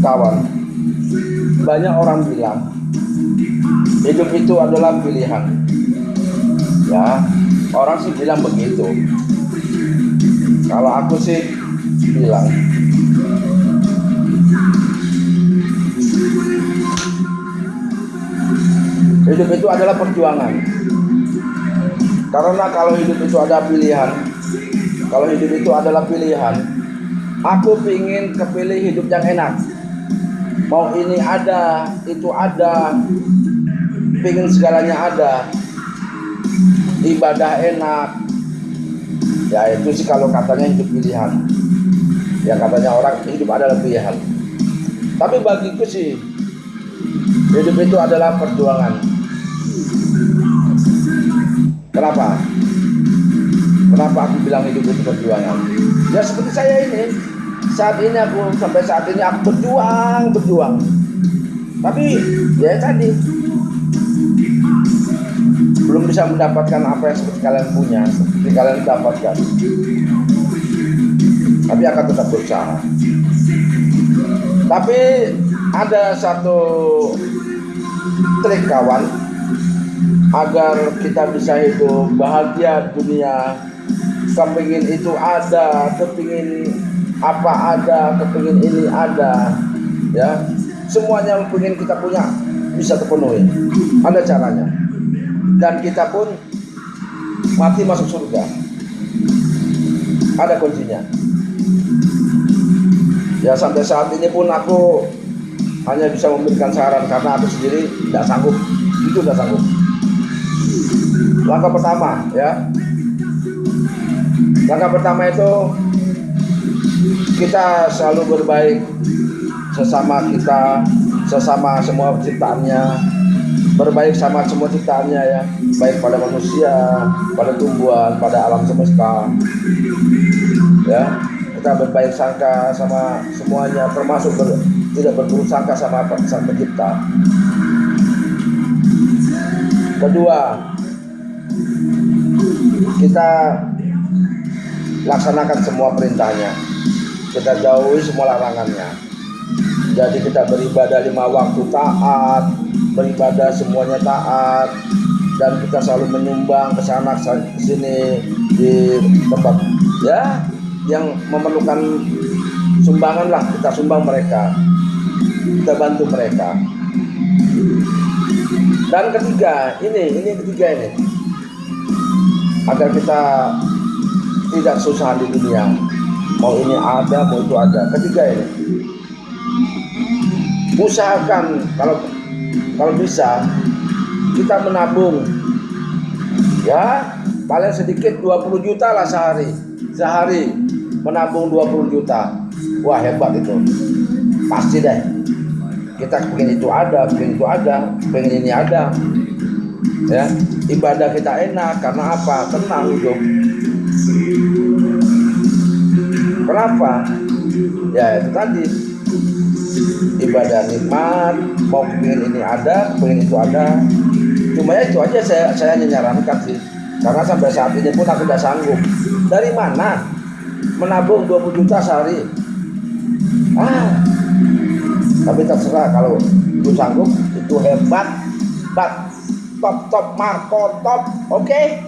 kawan. Banyak orang bilang hidup itu adalah pilihan. Ya orang sih bilang begitu. Kalau aku sih bilang hidup itu adalah perjuangan. Karena kalau hidup itu ada pilihan kalau hidup itu adalah pilihan aku ingin kepilih hidup yang enak mau ini ada itu ada. Pingin segalanya ada. Ibadah enak. Ya itu sih kalau katanya hidup pilihan. Ya katanya orang hidup adalah pilihan. Tapi bagiku sih hidup itu adalah perjuangan. Kenapa? Kenapa aku bilang hidup itu perjuangan? Ya seperti saya ini saat ini aku sampai saat ini aku berjuang berjuang. Tapi ya tadi. Belum bisa mendapatkan apa yang seperti kalian punya seperti kalian dapatkan. Tapi akan tetap berusaha. Tapi ada satu trik kawan agar kita bisa hidup bahagia dunia. Kepingin itu ada kepingin apa ada kepingin ini ada ya. Semuanya yang ingin kita punya bisa terpenuhi. Ada caranya. Dan kita pun mati masuk surga. Ada kuncinya. Ya sampai saat ini pun aku hanya bisa memberikan saran karena aku sendiri tidak sanggup. Itu tidak sanggup. Langkah pertama ya. Langkah pertama itu kita selalu berbaik sesama kita sesama semua ciptaannya. Berbaik sama semua ciptaannya ya. Baik pada manusia pada tumbuhan pada alam semesta. Ya kita berbaik sangka sama semuanya termasuk ber, tidak berburuk sangka sama sang pencipta kedua kita laksanakan semua perintahnya kita jauhi semua larangannya. Jadi kita beribadah lima waktu taat beribadah semuanya taat dan kita selalu menyumbang ke sana ke sini di tempat ya yang memerlukan sumbangan lah. Kita sumbang mereka. Kita bantu mereka. Dan ketiga ini ini ketiga ini. Agar kita tidak susah di dunia mau ini ada mau itu ada. Ketiga ini. Usahakan kalau kalau bisa kita menabung. Ya paling sedikit 20 juta lah sehari. Sehari menabung 20 juta. Wah hebat itu. Pasti deh. Kita pengen itu ada pengen itu ada pengen ini ada. Ya ibadah kita enak karena apa? Tenang hidup kenapa ya itu tadi. Ibadah nikmat mau pengen ini ada pengen itu ada. Cuma ya itu aja saya saya nyarankan sih. Karena sampai saat ini pun aku udah sanggup. Dari mana? Menabung 20 juta sehari. Ah tapi terserah kalau itu sanggup itu hebat. Bat top top marco top oke? okay?